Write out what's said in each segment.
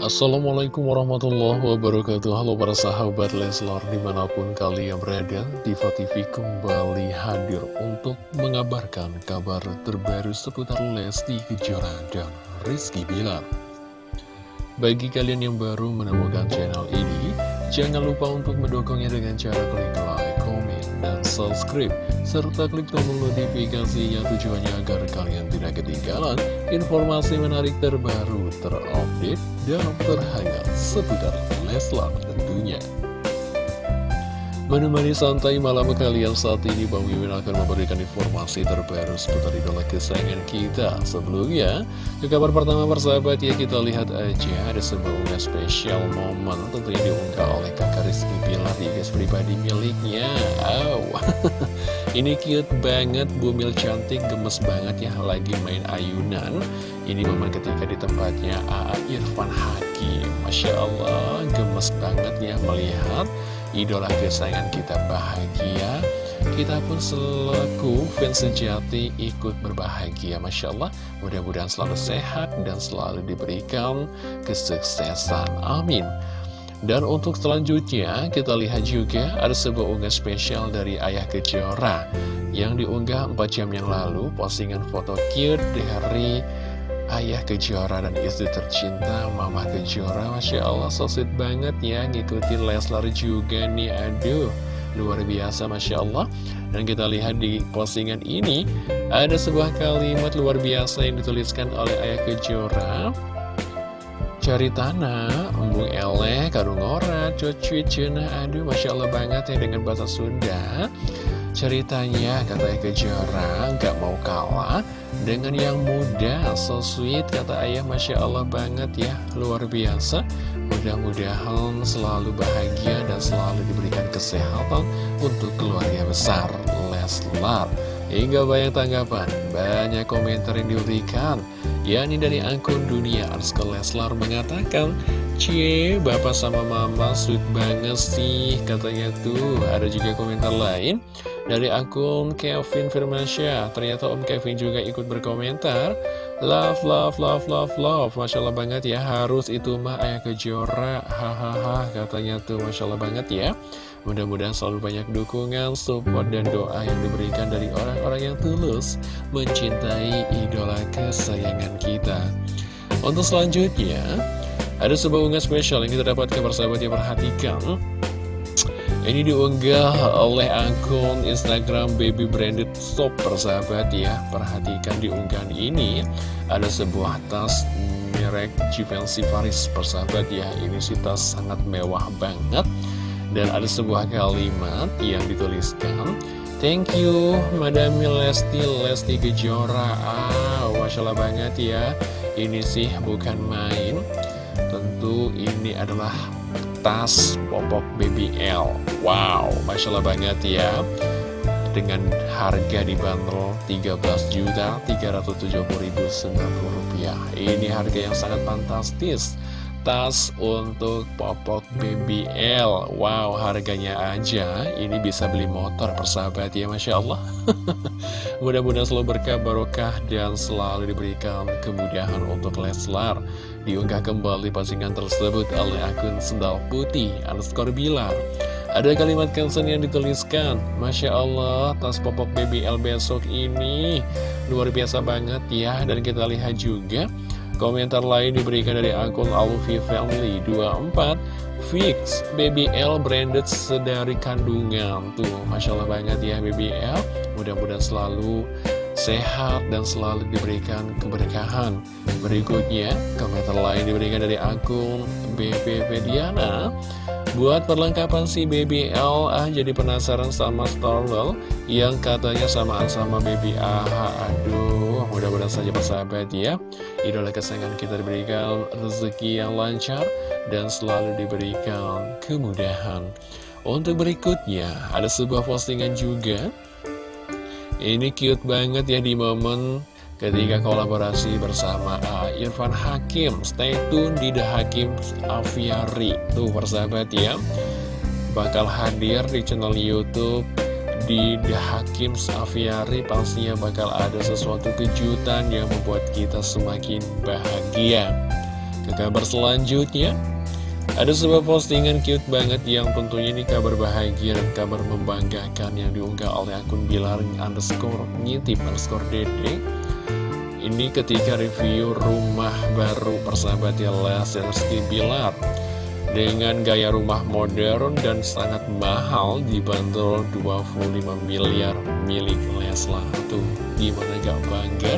Assalamualaikum warahmatullahi wabarakatuh. Halo para sahabat Leslar di mana pun kalian berada Diva TV kembali hadir untuk mengabarkan kabar terbaru seputar Lesti Kejora dan Rizky Bilar. Bagi kalian yang baru menemukan channel ini Jangan lupa untuk mendukungnya dengan cara klik like, dan subscribe serta klik tombol notifikasi yang tujuannya agar kalian tidak ketinggalan informasi menarik terbaru, terupdate, dan terhangat seputar Leslar tentunya. Menemani santai malam kalian saat ini Bang Mimin akan memberikan informasi terbaru seputar idola kesayangan kita. Sebelumnya, ke kabar pertama persahabat ya kita lihat aja ada sebuah unggahan spesial momen tentunya diunggah oleh kakak Rizky Bilar di guys pribadi miliknya. Wow, ini cute banget, bumil cantik, gemes banget ya lagi main ayunan. Ini momen ketika di tempatnya A.A. Irfan Hakim. Masya Allah, gemes banget ya melihat idola kesayangan kita bahagia. Kita pun selaku fans sejati ikut berbahagia Masya Allah. Mudah-mudahan selalu sehat dan selalu diberikan kesuksesan. Amin. Dan untuk selanjutnya kita lihat juga ada sebuah unggah spesial dari Ayah Kejora yang diunggah 4 jam yang lalu. Postingan foto cute dari Ayah Kejora dan istri tercinta Mama Kejora Masya Allah so sweet banget ya Ngikutin Leslar juga nih Aduh luar biasa Masya Allah. Dan kita lihat di postingan ini Ada sebuah kalimat luar biasa yang dituliskan oleh Ayah Kejora Cari tanah, embung eleh, karung ora, cucu cina Aduh Masya Allah banget ya dengan bahasa Sunda. Ceritanya katanya Kejora nggak mau kalah dengan yang muda. So sweet kata ayah Masya Allah banget ya Luar biasa. Mudah-mudahan selalu bahagia dan selalu diberikan kesehatan Untuk keluarga besar Leslar Hingga banyak tanggapan Banyak komentar yang diberikan. Yakni dari akun dunia Arska Leslar mengatakan Cie, bapak sama mama sweet banget sih Katanya tuh, ada juga komentar lain. Dari akun Kevin Firmansyah Ternyata Om Kevin juga ikut berkomentar. Love, love, love, love, love. Masya Allah banget ya Harus itu mah ayah kejora. Hahaha katanya tuh. Masya Allah banget ya Mudah-mudahan selalu banyak dukungan, support, dan doa yang diberikan dari orang-orang yang tulus Mencintai idola kesayangan kita. Untuk selanjutnya ada sebuah unggah spesial yang kita dapatkan persahabat yang perhatikan. Ini diunggah oleh akun Instagram Baby Branded Shop persahabat ya. Perhatikan di unggahan ini. Ada sebuah tas merek Givenchy Paris persahabat ya. Ini sih tas sangat mewah banget Dan ada sebuah kalimat yang dituliskan Thank you Madam Lesti Lesti Kejora. Ah, Masya Allah banget ya. Ini sih bukan main. Tentu ini adalah tas popok BBL Wow, Masya Allah banget ya. Dengan harga dibanderol 13.370.090 rupiah. Ini harga yang sangat fantastis tas untuk popok BBL Wow harganya aja. Ini bisa beli motor persahabat ya Masya Allah. Mudah-mudahan selalu berkah barokah dan selalu diberikan kemudahan untuk Leslar. Diunggah kembali postingan tersebut oleh akun Sendal Putih underscore Bilar. Ada kalimat caption yang dituliskan. Masya Allah tas popok BBL besok ini. Luar biasa banget ya Dan kita lihat juga Komentar lain diberikan dari akun Alfi Family 24 Fix BBL branded sedari kandungan. Tuh Masya Allah banget ya BBL Mudah-mudahan selalu sehat dan selalu diberikan keberkahan. Berikutnya komentar lain diberikan dari akun BBB Diana Buat perlengkapan si BBL ah jadi penasaran sama Starwell Yang katanya samaan sama Baby AHA Aduh mudah-mudahan saja persahabat ya Idola kesayangan kita diberikan rezeki yang lancar dan selalu diberikan kemudahan. Untuk berikutnya, ada sebuah postingan juga. Ini cute banget ya di momen ketika kolaborasi bersama uh, Irfan Hakim. Stay tune di The Hakim Aviari. Tuh persahabat ya. Bakal hadir di channel Youtube di The Hakim Aviari pastinya bakal ada sesuatu kejutan yang membuat kita semakin bahagia. Ke kabar selanjutnya ada sebuah postingan cute banget yang tentunya ini kabar bahagia dan kabar membanggakan yang diunggah oleh akun Bilar underscore ngintip underscore dede. Ini ketika review rumah baru persahabat ya Les Rizky Bilar Dengan gaya rumah modern dan sangat mahal dibanderol 25 miliar milik Leslar Tuh gimana gak bangga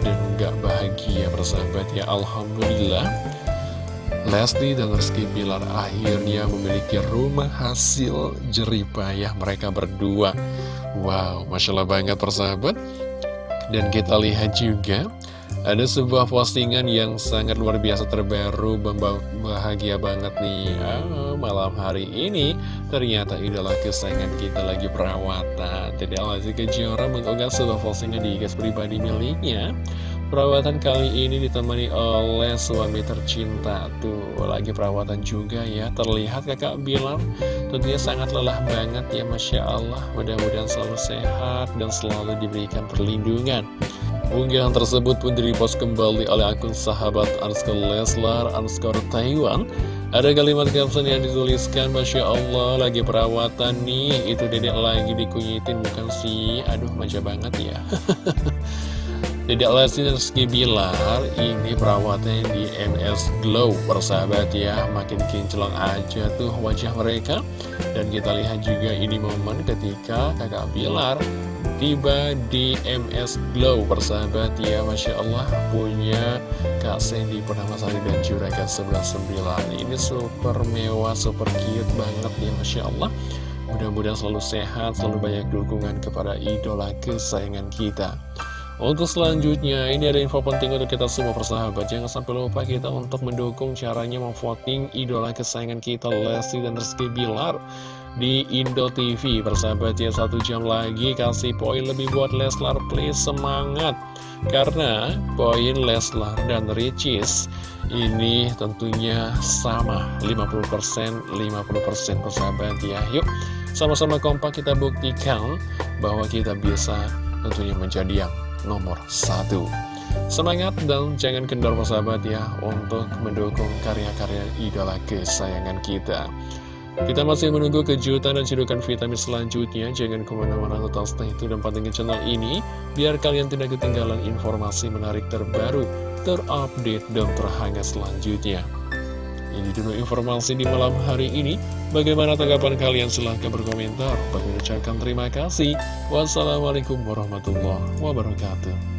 dan gak bahagia persahabat ya? Alhamdulillah. Lesti dan Rizky Bilar akhirnya memiliki rumah hasil jeripayah mereka berdua. Wow, Masya Allah banget persahabat Dan kita lihat juga ada sebuah postingan yang sangat luar biasa terbaru Bahagia banget nih. Oh, Malam hari ini ternyata idola kesayangan kita lagi perawatan. Jadi Alazzi Kejora mengunggah sebuah postingan di gas pribadi miliknya. Perawatan kali ini ditemani oleh suami tercinta. Tuh, lagi perawatan juga ya. Terlihat kakak bilang Tentunya sangat lelah banget ya Masya Allah. Mudah-mudahan selalu sehat dan selalu diberikan perlindungan Unggahan tersebut pun direpost kembali oleh akun sahabat underscore Leslar underscore Taiwan. Ada kalimat caption yang dituliskan Masya Allah lagi perawatan nih. Itu dedek lagi dikunyitin bukan sih. Aduh manja banget ya. Tidak Lesti Rizky Bilar ini perawatnya di MS Glow. Persahabat ya Makin kinclong aja tuh wajah mereka. Dan kita lihat juga ini momen ketika kakak Bilar tiba di MS Glow. Persahabat ya Masya Allah punya Kak Sandy Sari dan Juragan 119 Ini super mewah, super cute banget ya Masya Allah. Mudah-mudahan selalu sehat, selalu banyak dukungan kepada idola kesayangan kita. Untuk selanjutnya, ini ada info penting untuk kita semua persahabat. Jangan sampai lupa kita untuk mendukung caranya memvoting idola kesayangan kita, Lesti dan Rizky Bilar di Indo TV. Persahabat ya, satu jam lagi kasih poin lebih buat Leslar, please semangat. Karena poin Leslar dan Ricis ini tentunya sama 50% 50% persahabat ya. Yuk, sama-sama kompak kita buktikan bahwa kita bisa tentunya menjadi yang nomor satu. Semangat dan jangan kendor persahabat ya untuk mendukung karya-karya idola kesayangan kita. Kita masih menunggu kejutan dan cedukan vitamin selanjutnya. Jangan ke mana-mana tetap stay itu dan pantengin channel ini biar kalian tidak ketinggalan informasi menarik terbaru, terupdate, dan terhangat selanjutnya. Ini dulu informasi di malam hari ini. Bagaimana tanggapan kalian? Silahkan berkomentar. Bagi ucapkan terima kasih. Wassalamualaikum warahmatullahi wabarakatuh.